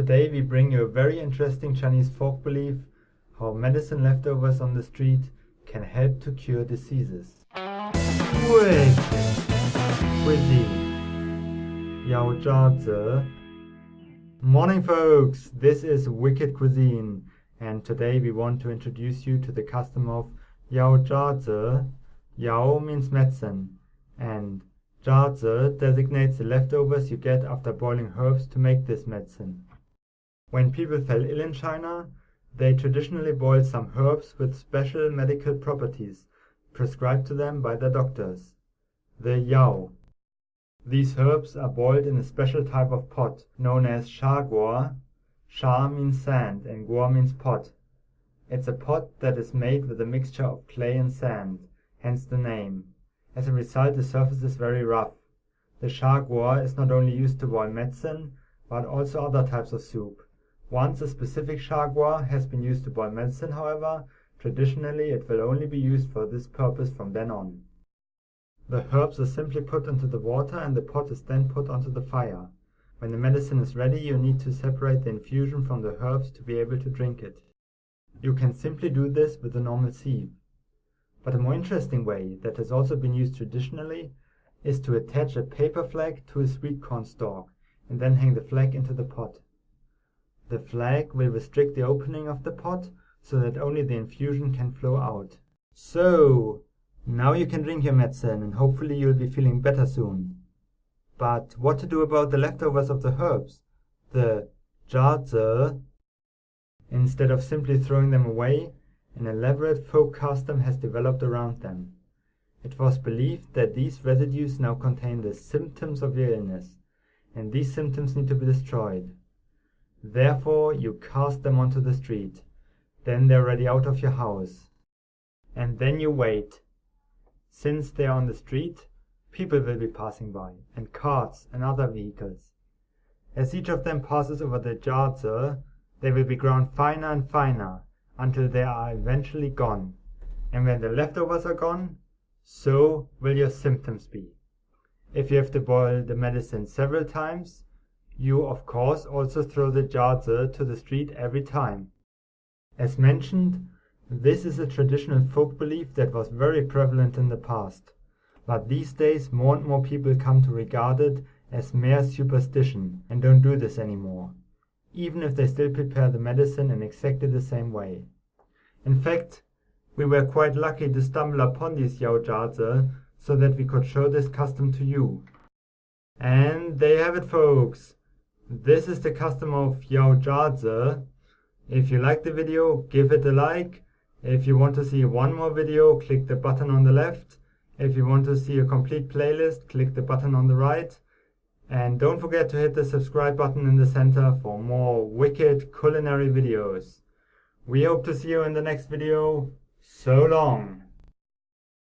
Today we bring you a very interesting Chinese folk belief how medicine leftovers on the street can help to cure diseases. Wicked cuisine. Morning folks, this is Wicked Cuisine and today we want to introduce you to the custom of Yao Zha Yao means medicine and Zha designates the leftovers you get after boiling herbs to make this medicine. When people fell ill in China, they traditionally boiled some herbs with special medical properties prescribed to them by their doctors, the yao. These herbs are boiled in a special type of pot known as sha guo. Sha means sand and guo means pot. It's a pot that is made with a mixture of clay and sand, hence the name. As a result, the surface is very rough. The sha is not only used to boil medicine, but also other types of soup. Once a specific sha guo has been used to boil medicine, however, traditionally it will only be used for this purpose from then on. The herbs are simply put into the water and the pot is then put onto the fire. When the medicine is ready, you need to separate the infusion from the herbs to be able to drink it. You can simply do this with a normal sieve. But a more interesting way that has also been used traditionally is to attach a paper flag to a sweet corn stalk and then hang the flag into the pot. The flag will restrict the opening of the pot so that only the infusion can flow out. So, now you can drink your medicine and hopefully you'll be feeling better soon. But what to do about the leftovers of the herbs? The zhazi? Uh, instead of simply throwing them away, an elaborate folk custom has developed around them. It was believed that these residues now contain the symptoms of your illness, and these symptoms need to be destroyed. Therefore you cast them onto the street. Then they're already out of your house. And then you wait. Since they are on the street, people will be passing by, and carts and other vehicles. As each of them passes over the zhazi, they will be ground finer and finer until they are eventually gone. And when the leftovers are gone, so will your symptoms be. If you have to boil the medicine several times, you of course also throw the zhazi to the street every time. As mentioned, this is a traditional folk belief that was very prevalent in the past, but these days more and more people come to regard it as mere superstition and don't do this anymore, even if they still prepare the medicine in exactly the same way. In fact, we were quite lucky to stumble upon these Yao Zhazi so that we could show this custom to you. And there you have it folks. This is the custom of Yao Zhazi. If you like the video, give it a like. If you want to see one more video, click the button on the left. If you want to see a complete playlist, click the button on the right. And don't forget to hit the subscribe button in the center for more wicked culinary videos. We hope to see you in the next video. So long!